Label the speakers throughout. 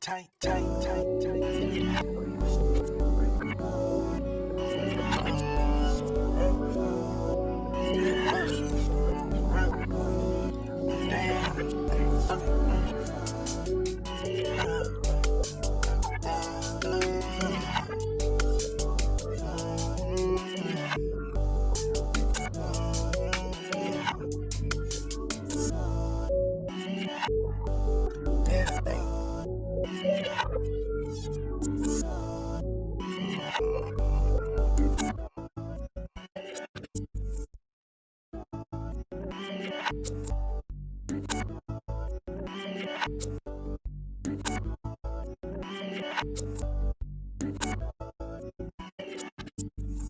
Speaker 1: Tight, tight, tight, tight.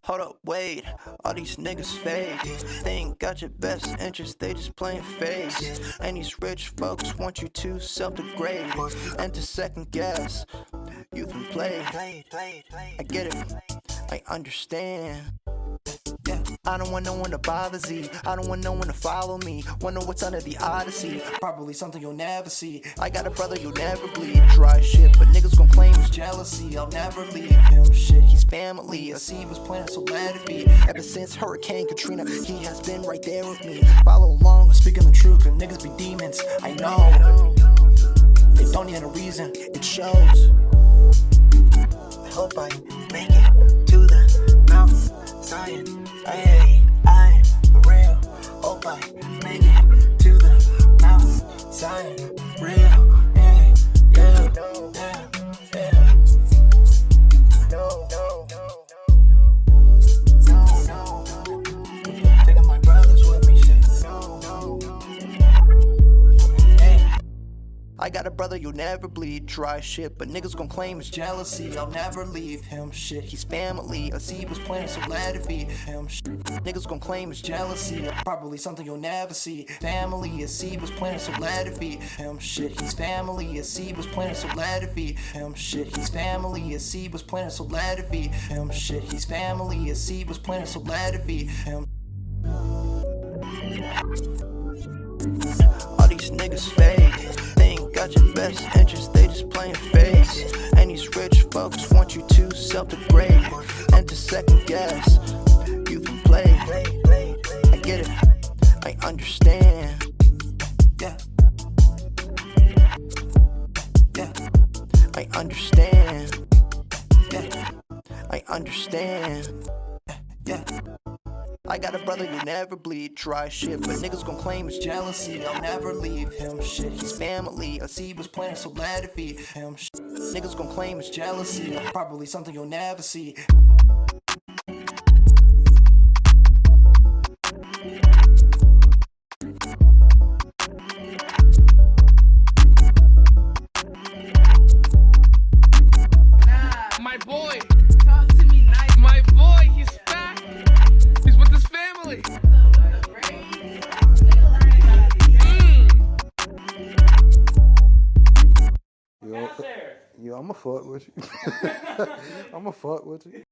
Speaker 1: Hold up, wait, all these niggas fake. They ain't got your best interest, they just playing face. And these rich folks want you to self-degrade and to second guess. You've been played. I get it, I understand. I don't want no one to bother Z. I don't want no one to follow me. Wonder what's under the Odyssey. Probably something you'll never see. I got a brother you'll never bleed. Dry shit, but niggas gon' claim it's jealousy. I'll never leave him shit. He's family. A seed was planted, so let it be. Ever since Hurricane Katrina, he has been right there with me. Follow along, speaking the truth, cause niggas be demons. I know. They don't need a reason, it shows. I hope I make it to the mountain. Zion. I make it to the mountain. Zion, I got a brother you'll never bleed, dry shit, but niggas gon' claim it's jealousy. I'll never leave him shit. He's family. A seed was planted, so let it be him shit. Niggas gon' claim it's jealousy. Probably something you'll never see. Family, a seed was planted, so let it be him shit. He's family. A seed was planted, so let it be him shit. He's family. A seed was planted, so let it be him shit. He's family. A seed was planted, so let it be him. All these niggas fake. Your best interest, they just playing face. And these rich folks want you to self-degrade and to second guess. You've been played. I get it. I understand. Yeah. Yeah. I understand. Yeah. I understand. Yeah. I got a brother you'll never bleed, dry shit, but niggas gon' claim it's jealousy. I'll never leave him shit. He's family, a seed was planted, so let it be him shit. Niggas gon' claim it's jealousy, probably something you'll never see.
Speaker 2: Family.
Speaker 3: Yo, yo, I'ma fuck with you. I'ma fuck with you.